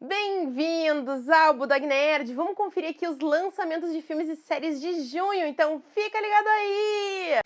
Bem-vindos ao Budag Nerd! Vamos conferir aqui os lançamentos de filmes e séries de junho, então fica ligado aí!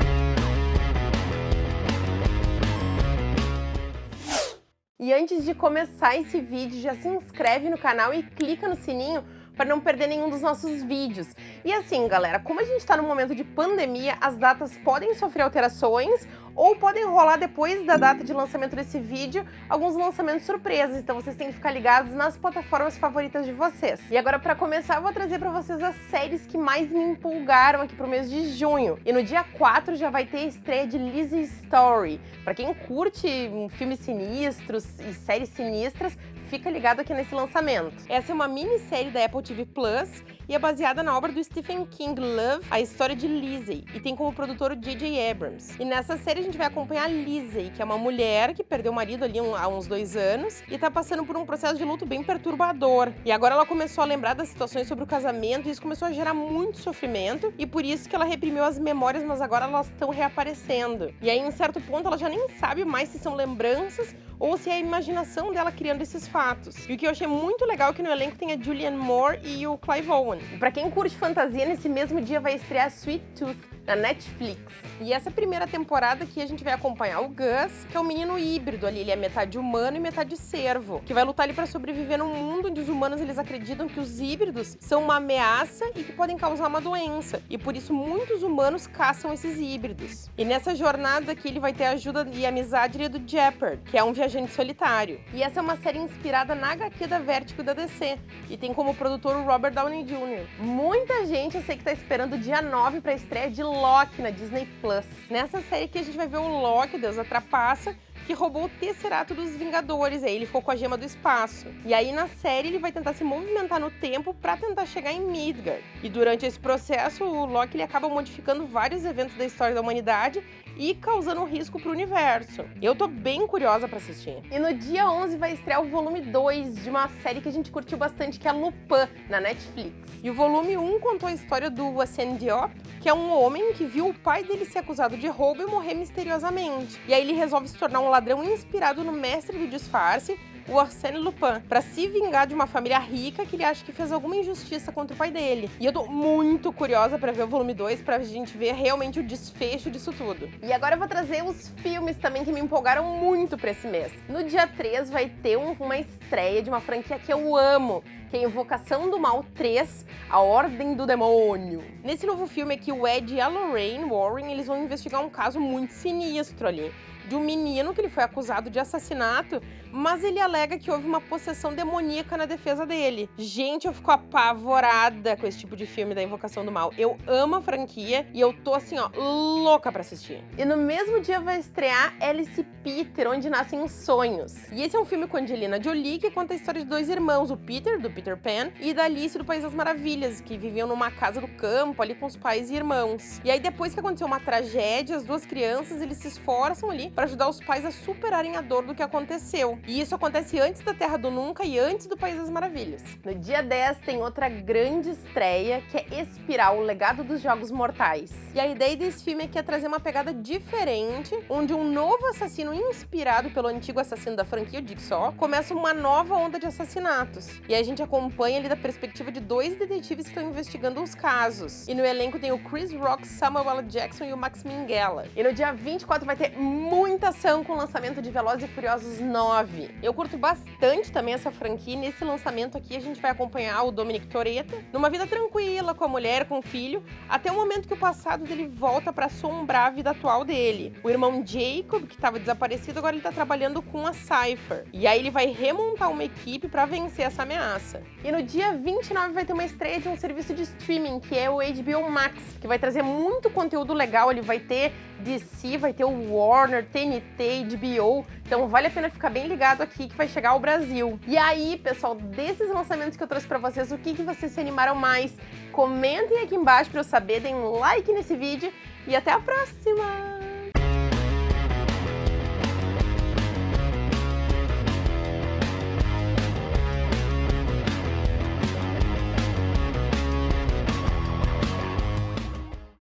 E antes de começar esse vídeo, já se inscreve no canal e clica no sininho para não perder nenhum dos nossos vídeos. E assim, galera, como a gente está no momento de pandemia, as datas podem sofrer alterações ou podem rolar depois da data de lançamento desse vídeo alguns lançamentos surpresas, então vocês têm que ficar ligados nas plataformas favoritas de vocês. E agora, para começar, eu vou trazer para vocês as séries que mais me empolgaram aqui pro mês de junho. E no dia 4 já vai ter a estreia de Lizzie Story. Para quem curte filmes sinistros e séries sinistras, fica ligado aqui nesse lançamento. Essa é uma minissérie da Apple TV Plus e é baseada na obra do Stephen King Love, a história de Lizzie, e tem como produtor o J.J. Abrams. E nessa série a gente vai acompanhar Lizzie, que é uma mulher que perdeu o marido ali há uns dois anos e tá passando por um processo de luto bem perturbador. E agora ela começou a lembrar das situações sobre o casamento e isso começou a gerar muito sofrimento e por isso que ela reprimiu as memórias, mas agora elas estão reaparecendo. E aí, em certo ponto, ela já nem sabe mais se são lembranças ou se é a imaginação dela criando esses fatos. E o que eu achei muito legal é que no elenco tem a Julianne Moore e o Clive Owen. E pra quem curte fantasia, nesse mesmo dia vai estrear Sweet Tooth, na Netflix. E essa primeira temporada aqui a gente vai acompanhar o Gus, que é um menino híbrido ali, ele é metade humano e metade cervo, que vai lutar ali para sobreviver num mundo onde os humanos eles acreditam que os híbridos são uma ameaça e que podem causar uma doença. E por isso muitos humanos caçam esses híbridos. E nessa jornada aqui ele vai ter ajuda e amizade do Jeopard, que é um viajante solitário. E essa é uma série inspirada na HQ da Vertigo da DC e tem como produtor o Robert Downey Jr. Muita gente eu sei que tá esperando o dia 9 para estreia de Loki na Disney Plus. Nessa série aqui a gente vai ver o Loki, Deus da trapaça, que roubou o Tesserato dos Vingadores, aí ele ficou com a gema do espaço. E aí na série ele vai tentar se movimentar no tempo para tentar chegar em Midgard. E durante esse processo, o Loki ele acaba modificando vários eventos da história da humanidade e causando um risco para o universo. Eu tô bem curiosa para assistir. E no dia 11 vai estrear o volume 2 de uma série que a gente curtiu bastante, que é Lupin, na Netflix. E o volume 1 contou a história do Arsène Diop, que é um homem que viu o pai dele ser acusado de roubo e morrer misteriosamente. E aí ele resolve se tornar um ladrão inspirado no mestre do disfarce o Arsène Lupin, para se vingar de uma família rica que ele acha que fez alguma injustiça contra o pai dele. E eu tô muito curiosa para ver o volume 2, pra gente ver realmente o desfecho disso tudo. E agora eu vou trazer os filmes também que me empolgaram muito para esse mês. No dia 3 vai ter um, uma estreia de uma franquia que eu amo, que é Invocação do Mal 3, A Ordem do Demônio. Nesse novo filme aqui, o Ed e a Lorraine Warren, eles vão investigar um caso muito sinistro ali de um menino que ele foi acusado de assassinato, mas ele alega que houve uma possessão demoníaca na defesa dele. Gente, eu fico apavorada com esse tipo de filme da Invocação do Mal. Eu amo a franquia e eu tô assim, ó, louca pra assistir. E no mesmo dia vai estrear Alice Peter, onde nascem os sonhos. E esse é um filme com Angelina Jolie que conta a história de dois irmãos, o Peter, do Peter Pan, e da Alice do País das Maravilhas, que viviam numa casa do campo ali com os pais e irmãos. E aí depois que aconteceu uma tragédia, as duas crianças, eles se esforçam ali para ajudar os pais a superarem a dor do que aconteceu. E isso acontece antes da Terra do Nunca e antes do País das Maravilhas. No dia 10 tem outra grande estreia, que é Espiral, o legado dos Jogos Mortais. E a ideia desse filme é que é trazer uma pegada diferente, onde um novo assassino inspirado pelo antigo assassino da franquia, o Jigsaw, começa uma nova onda de assassinatos. E a gente acompanha ali da perspectiva de dois detetives que estão investigando os casos. E no elenco tem o Chris Rock, Samuel L. Jackson e o Max Minghella. E no dia 24 vai ter muita ação com o lançamento de Velozes e Furiosos 9. Eu curto bastante também essa franquia. Nesse lançamento aqui a gente vai acompanhar o Dominic Toretto numa vida tranquila com a mulher, com o filho, até o momento que o passado dele volta para assombrar a vida atual dele. O irmão Jacob, que estava desaparecido, agora ele está trabalhando com a Cypher. E aí ele vai remontar uma equipe para vencer essa ameaça. E no dia 29 vai ter uma estreia de um serviço de streaming, que é o HBO Max, que vai trazer muito conteúdo legal. Ele vai ter DC, vai ter o Warner, TNT, HBO. Então vale a pena ficar bem ligado aqui que vai chegar ao Brasil. E aí, pessoal, desses lançamentos que eu trouxe para vocês, o que, que vocês se animaram mais? Comentem aqui embaixo para eu saber, deem um like nesse vídeo e até a próxima!